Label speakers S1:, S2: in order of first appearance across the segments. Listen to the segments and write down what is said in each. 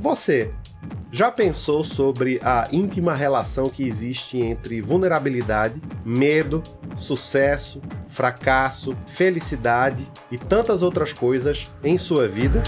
S1: Você já pensou sobre a íntima relação que existe entre vulnerabilidade, medo, sucesso, fracasso, felicidade e tantas outras coisas em sua vida?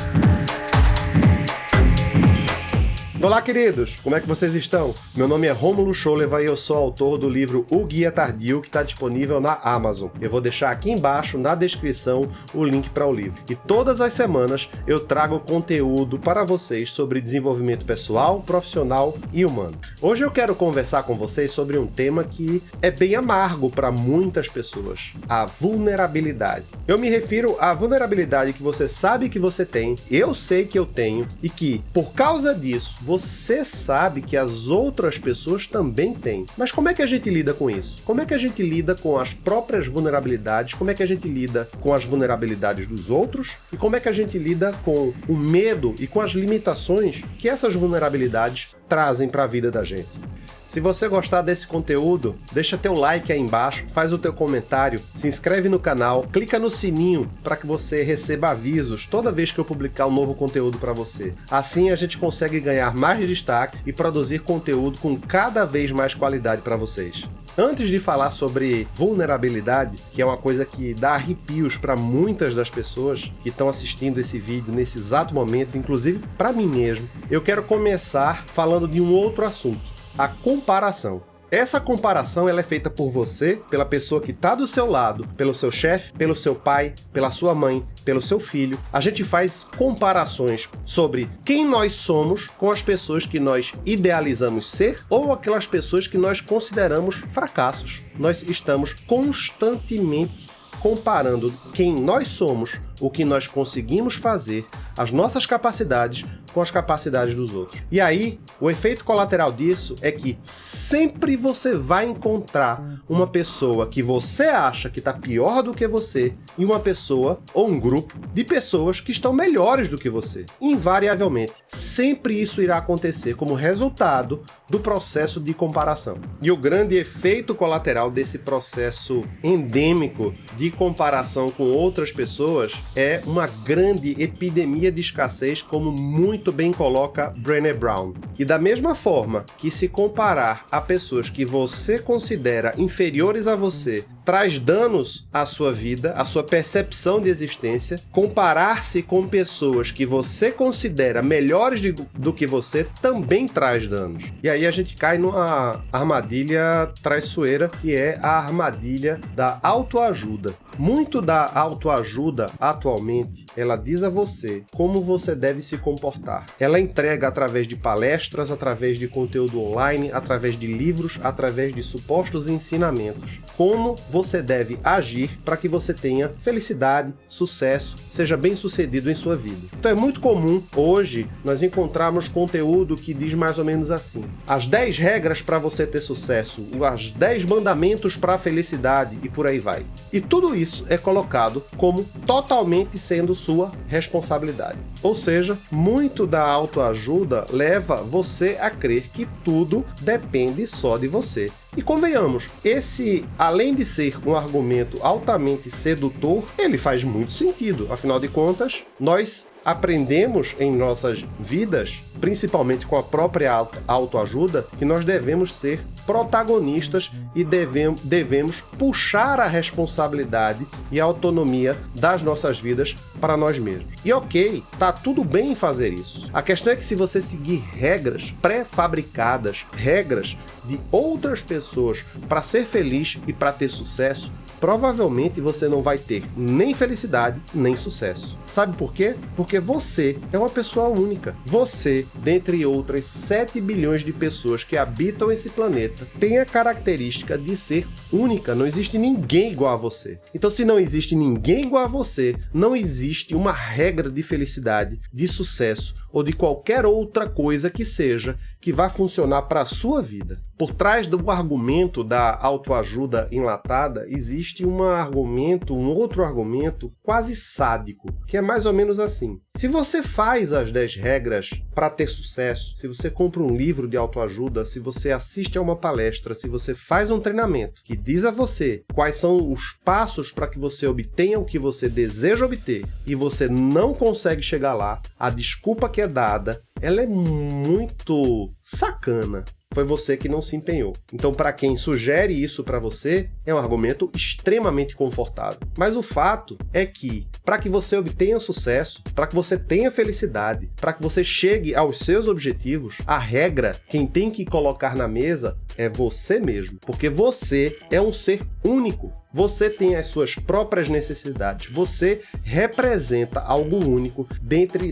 S1: Olá, queridos! Como é que vocês estão? Meu nome é Romulo Scholeva e eu sou autor do livro O Guia Tardio, que está disponível na Amazon. Eu vou deixar aqui embaixo, na descrição, o link para o livro. E todas as semanas eu trago conteúdo para vocês sobre desenvolvimento pessoal, profissional e humano. Hoje eu quero conversar com vocês sobre um tema que é bem amargo para muitas pessoas, a vulnerabilidade. Eu me refiro à vulnerabilidade que você sabe que você tem, eu sei que eu tenho, e que, por causa disso, você sabe que as outras pessoas também têm. Mas como é que a gente lida com isso? Como é que a gente lida com as próprias vulnerabilidades? Como é que a gente lida com as vulnerabilidades dos outros? E como é que a gente lida com o medo e com as limitações que essas vulnerabilidades trazem para a vida da gente? Se você gostar desse conteúdo, deixa teu like aí embaixo, faz o teu comentário, se inscreve no canal, clica no sininho para que você receba avisos toda vez que eu publicar um novo conteúdo para você. Assim a gente consegue ganhar mais destaque e produzir conteúdo com cada vez mais qualidade para vocês. Antes de falar sobre vulnerabilidade, que é uma coisa que dá arrepios para muitas das pessoas que estão assistindo esse vídeo nesse exato momento, inclusive para mim mesmo, eu quero começar falando de um outro assunto a comparação. Essa comparação ela é feita por você, pela pessoa que está do seu lado, pelo seu chefe, pelo seu pai, pela sua mãe, pelo seu filho. A gente faz comparações sobre quem nós somos com as pessoas que nós idealizamos ser ou aquelas pessoas que nós consideramos fracassos. Nós estamos constantemente comparando quem nós somos, o que nós conseguimos fazer, as nossas capacidades com as capacidades dos outros. E aí, o efeito colateral disso é que sempre você vai encontrar uma pessoa que você acha que está pior do que você e uma pessoa ou um grupo de pessoas que estão melhores do que você. Invariavelmente, sempre isso irá acontecer como resultado do processo de comparação. E o grande efeito colateral desse processo endêmico de comparação com outras pessoas é uma grande epidemia de escassez, como muito bem coloca Brené Brown. E da mesma forma que se comparar a pessoas que você considera inferiores a você traz danos à sua vida, à sua percepção de existência. Comparar-se com pessoas que você considera melhores de, do que você também traz danos. E aí a gente cai numa armadilha traiçoeira, que é a armadilha da autoajuda. Muito da autoajuda atualmente, ela diz a você como você deve se comportar. Ela entrega através de palestras, através de conteúdo online, através de livros, através de supostos ensinamentos. Como você deve agir para que você tenha felicidade, sucesso, seja bem sucedido em sua vida. Então é muito comum hoje nós encontrarmos conteúdo que diz mais ou menos assim: as 10 regras para você ter sucesso, as 10 mandamentos para a felicidade e por aí vai. E tudo isso é colocado como totalmente sendo sua responsabilidade. Ou seja, muito da autoajuda leva você a crer que tudo depende só de você. E convenhamos, esse, além de ser um argumento altamente sedutor, ele faz muito sentido. Afinal de contas, nós aprendemos em nossas vidas, principalmente com a própria autoajuda, que nós devemos ser protagonistas e devemos, devemos puxar a responsabilidade e a autonomia das nossas vidas para nós mesmos. E ok, tá tudo bem fazer isso. A questão é que se você seguir regras pré-fabricadas, regras de outras pessoas para ser feliz e para ter sucesso, provavelmente você não vai ter nem felicidade, nem sucesso. Sabe por quê? Porque você é uma pessoa única. Você, dentre outras 7 bilhões de pessoas que habitam esse planeta, tem a característica de ser única. Não existe ninguém igual a você. Então, se não existe ninguém igual a você, não existe uma regra de felicidade, de sucesso ou de qualquer outra coisa que seja que vá funcionar para a sua vida. Por trás do argumento da autoajuda enlatada, existe um argumento, um outro argumento quase sádico, que é mais ou menos assim. Se você faz as 10 regras para ter sucesso, se você compra um livro de autoajuda, se você assiste a uma palestra, se você faz um treinamento que diz a você quais são os passos para que você obtenha o que você deseja obter e você não consegue chegar lá, a desculpa que é dada ela é muito sacana foi você que não se empenhou. Então, para quem sugere isso para você, é um argumento extremamente confortável. Mas o fato é que, para que você obtenha sucesso, para que você tenha felicidade, para que você chegue aos seus objetivos, a regra, quem tem que colocar na mesa é você mesmo, porque você é um ser único. Você tem as suas próprias necessidades. Você representa algo único dentre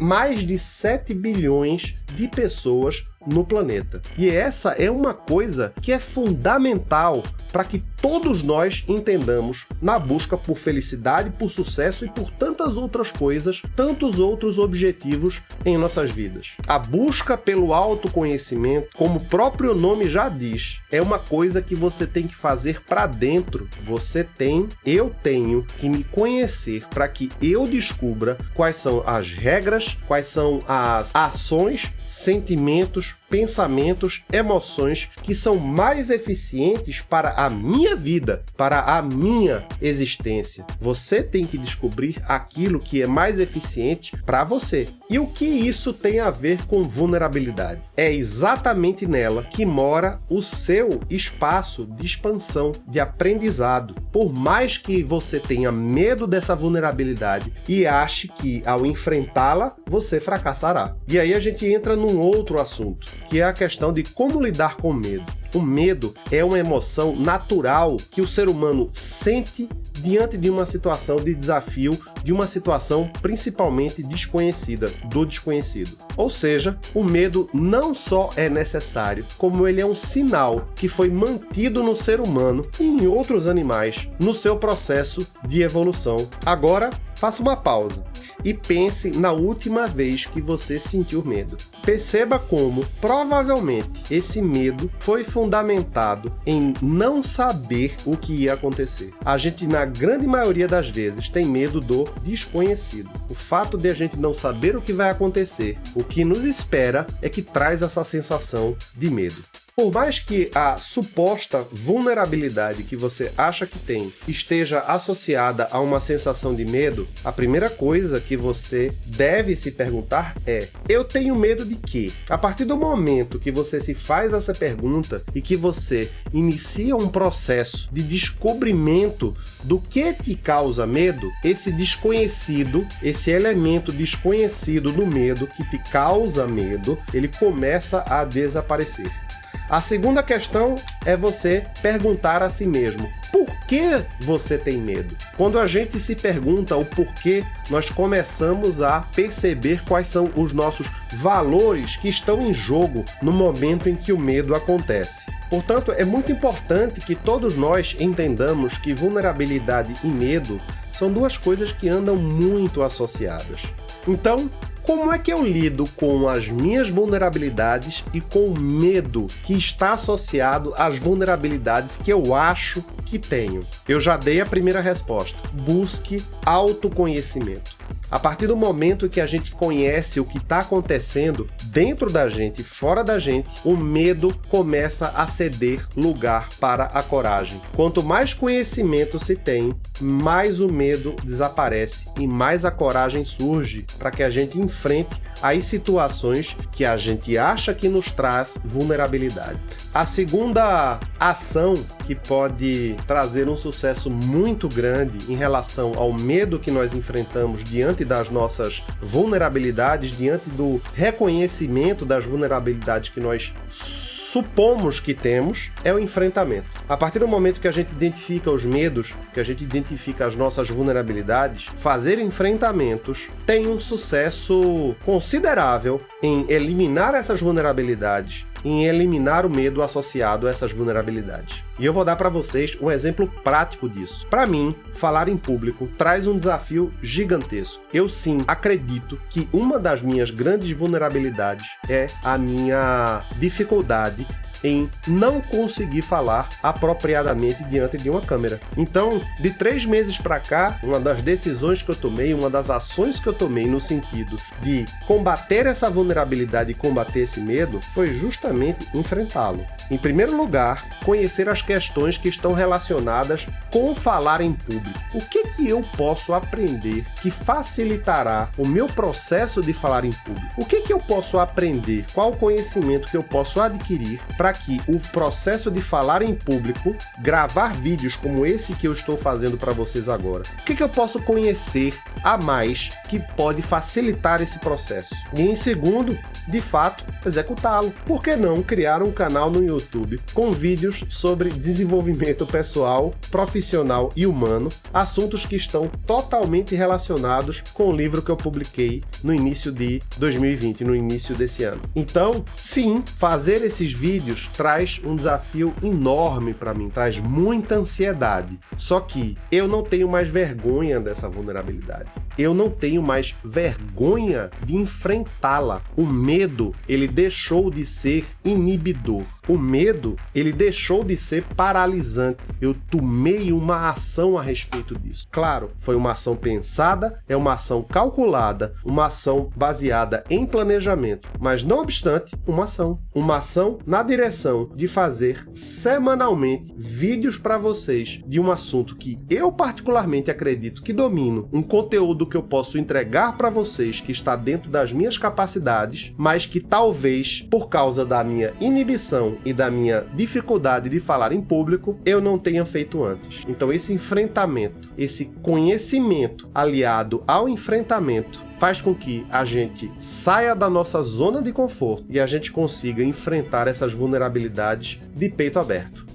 S1: mais de 7 bilhões de pessoas no planeta. E essa é uma coisa que é fundamental para que todos nós entendamos na busca por felicidade, por sucesso e por tantas outras coisas, tantos outros objetivos em nossas vidas. A busca pelo autoconhecimento, como o próprio nome já diz, é uma coisa que você tem que fazer para dentro. Você tem, eu tenho que me conhecer para que eu descubra quais são as regras, quais são as ações, sentimentos, pensamentos, emoções que são mais eficientes para a minha vida, para a minha existência. Você tem que descobrir aquilo que é mais eficiente para você. E o que isso tem a ver com vulnerabilidade? É exatamente nela que mora o seu espaço de expansão, de aprendizado. Por mais que você tenha medo dessa vulnerabilidade e ache que ao enfrentá-la, você fracassará. E aí a gente entra num outro assunto, que é a questão de como lidar com medo. O medo é uma emoção natural que o ser humano sente diante de uma situação de desafio, de uma situação principalmente desconhecida, do desconhecido. Ou seja, o medo não só é necessário, como ele é um sinal que foi mantido no ser humano e em outros animais no seu processo de evolução. Agora, faça uma pausa e pense na última vez que você sentiu medo. Perceba como, provavelmente, esse medo foi fundamentado em não saber o que ia acontecer. A gente, na grande maioria das vezes, tem medo do desconhecido. O fato de a gente não saber o que vai acontecer, o que nos espera, é que traz essa sensação de medo. Por mais que a suposta vulnerabilidade que você acha que tem esteja associada a uma sensação de medo, a primeira coisa que você deve se perguntar é: eu tenho medo de quê? A partir do momento que você se faz essa pergunta e que você inicia um processo de descobrimento do que te causa medo, esse desconhecido, esse elemento desconhecido do medo que te causa medo, ele começa a desaparecer. A segunda questão é você perguntar a si mesmo, por que você tem medo? Quando a gente se pergunta o porquê, nós começamos a perceber quais são os nossos valores que estão em jogo no momento em que o medo acontece. Portanto, é muito importante que todos nós entendamos que vulnerabilidade e medo são duas coisas que andam muito associadas. Então, como é que eu lido com as minhas vulnerabilidades e com o medo que está associado às vulnerabilidades que eu acho que tenho? Eu já dei a primeira resposta. Busque autoconhecimento. A partir do momento que a gente conhece o que está acontecendo dentro da gente fora da gente, o medo começa a ceder lugar para a coragem. Quanto mais conhecimento se tem, mais o medo desaparece e mais a coragem surge para que a gente enfrente as situações que a gente acha que nos traz vulnerabilidade. A segunda ação que pode trazer um sucesso muito grande em relação ao medo que nós enfrentamos diante das nossas vulnerabilidades, diante do reconhecimento das vulnerabilidades que nós supomos que temos é o enfrentamento. A partir do momento que a gente identifica os medos, que a gente identifica as nossas vulnerabilidades, fazer enfrentamentos tem um sucesso considerável em eliminar essas vulnerabilidades em eliminar o medo associado a essas vulnerabilidades. E eu vou dar para vocês um exemplo prático disso. Para mim, falar em público traz um desafio gigantesco. Eu sim acredito que uma das minhas grandes vulnerabilidades é a minha dificuldade em não conseguir falar apropriadamente diante de uma câmera. Então, de três meses para cá, uma das decisões que eu tomei, uma das ações que eu tomei no sentido de combater essa vulnerabilidade e combater esse medo, foi justamente enfrentá-lo. Em primeiro lugar, conhecer as questões que estão relacionadas com falar em público. O que que eu posso aprender que facilitará o meu processo de falar em público? O que que eu posso aprender? Qual o conhecimento que eu posso adquirir para que o processo de falar em público, gravar vídeos como esse que eu estou fazendo para vocês agora, o que que eu posso conhecer a mais que pode facilitar esse processo? E em segundo, de fato, executá-lo. Por que não criar um canal no YouTube com vídeos sobre desenvolvimento pessoal, profissional e humano, assuntos que estão totalmente relacionados com o livro que eu publiquei no início de 2020, no início desse ano. Então, sim, fazer esses vídeos traz um desafio enorme para mim, traz muita ansiedade. Só que eu não tenho mais vergonha dessa vulnerabilidade. Eu não tenho mais vergonha de enfrentá-la. O medo, ele deixou de ser inibidor. O medo, ele deixou de ser paralisante. Eu tomei uma ação a respeito disso. Claro, foi uma ação pensada, é uma ação calculada, uma ação baseada em planejamento, mas não obstante, uma ação. Uma ação na direção de fazer semanalmente vídeos para vocês de um assunto que eu particularmente acredito que domino, um conteúdo que eu posso entregar para vocês que está dentro das minhas capacidades, mas que talvez por causa da minha inibição e da minha dificuldade de falar em público, eu não tenha feito antes. Então esse enfrentamento, esse conhecimento aliado ao enfrentamento faz com que a gente saia da nossa zona de conforto e a gente consiga enfrentar essas vulnerabilidades de peito aberto.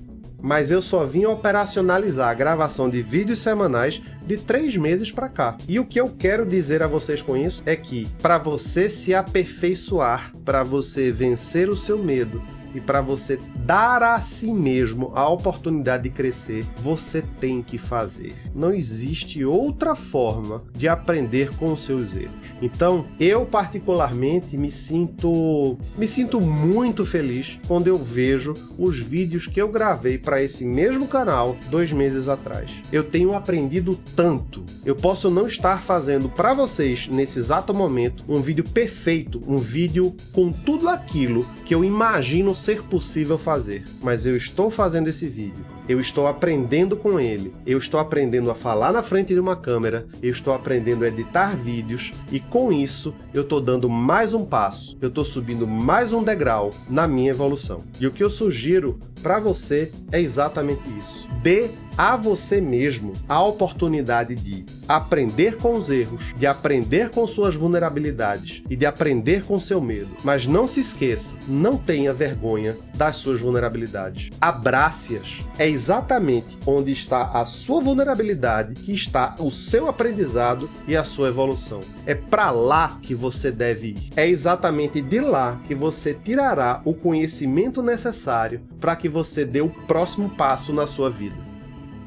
S1: Mas eu só vim operacionalizar a gravação de vídeos semanais de três meses para cá. E o que eu quero dizer a vocês com isso é que para você se aperfeiçoar, para você vencer o seu medo, e para você dar a si mesmo a oportunidade de crescer, você tem que fazer. Não existe outra forma de aprender com os seus erros. Então, eu particularmente me sinto me sinto muito feliz quando eu vejo os vídeos que eu gravei para esse mesmo canal dois meses atrás. Eu tenho aprendido tanto. Eu posso não estar fazendo para vocês nesse exato momento um vídeo perfeito, um vídeo com tudo aquilo que eu imagino ser possível fazer, mas eu estou fazendo esse vídeo, eu estou aprendendo com ele, eu estou aprendendo a falar na frente de uma câmera, eu estou aprendendo a editar vídeos. E com isso eu estou dando mais um passo, eu estou subindo mais um degrau na minha evolução. E o que eu sugiro para você é exatamente isso. Dê a você mesmo a oportunidade de aprender com os erros, de aprender com suas vulnerabilidades e de aprender com seu medo. Mas não se esqueça, não tenha vergonha das suas vulnerabilidades. Abrace-as. É exatamente onde está a sua vulnerabilidade que está o seu aprendizado e a sua evolução. É para lá que você deve ir. É exatamente de lá que você tirará o conhecimento necessário para que você dê o próximo passo na sua vida.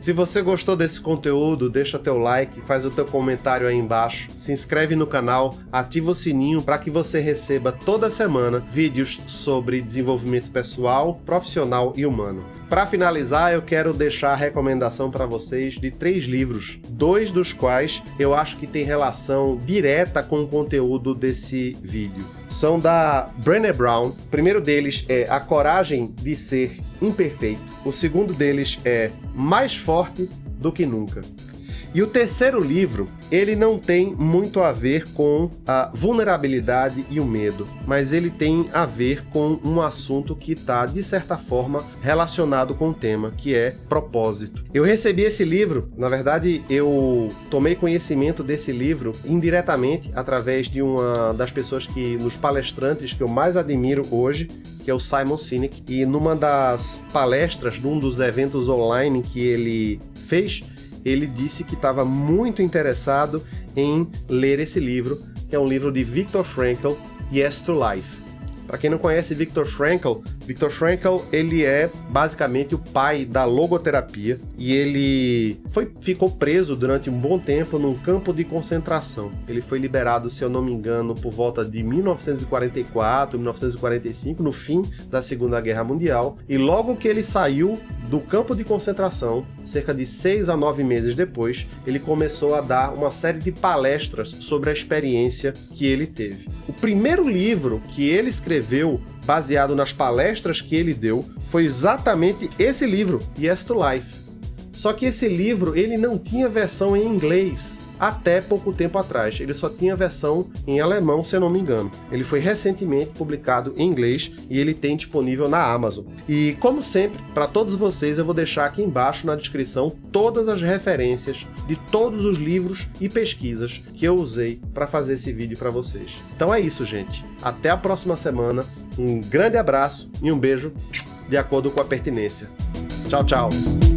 S1: Se você gostou desse conteúdo, deixa teu like, faz o teu comentário aí embaixo, se inscreve no canal, ativa o sininho para que você receba toda semana vídeos sobre desenvolvimento pessoal, profissional e humano. Para finalizar, eu quero deixar a recomendação para vocês de três livros, dois dos quais eu acho que tem relação direta com o conteúdo desse vídeo. São da Brené Brown. O primeiro deles é A Coragem de Ser Imperfeito. O segundo deles é Mais Forte do que Nunca. E o terceiro livro, ele não tem muito a ver com a vulnerabilidade e o medo, mas ele tem a ver com um assunto que está, de certa forma, relacionado com o tema, que é propósito. Eu recebi esse livro, na verdade, eu tomei conhecimento desse livro indiretamente através de uma das pessoas que, nos palestrantes que eu mais admiro hoje, que é o Simon Sinek, e numa das palestras, num dos eventos online que ele fez, ele disse que estava muito interessado em ler esse livro, que é um livro de Viktor Frankl, Yes to Life. Para quem não conhece Viktor Frankl, Viktor Frankl ele é basicamente o pai da logoterapia e ele foi, ficou preso durante um bom tempo num campo de concentração. Ele foi liberado, se eu não me engano, por volta de 1944, 1945, no fim da Segunda Guerra Mundial. E logo que ele saiu do campo de concentração, cerca de seis a nove meses depois, ele começou a dar uma série de palestras sobre a experiência que ele teve. O primeiro livro que ele escreveu baseado nas palestras que ele deu, foi exatamente esse livro, Yes to Life. Só que esse livro ele não tinha versão em inglês até pouco tempo atrás. Ele só tinha versão em alemão, se eu não me engano. Ele foi recentemente publicado em inglês e ele tem disponível na Amazon. E como sempre, para todos vocês eu vou deixar aqui embaixo na descrição todas as referências de todos os livros e pesquisas que eu usei para fazer esse vídeo para vocês. Então é isso, gente. Até a próxima semana. Um grande abraço e um beijo de acordo com a pertinência. Tchau, tchau!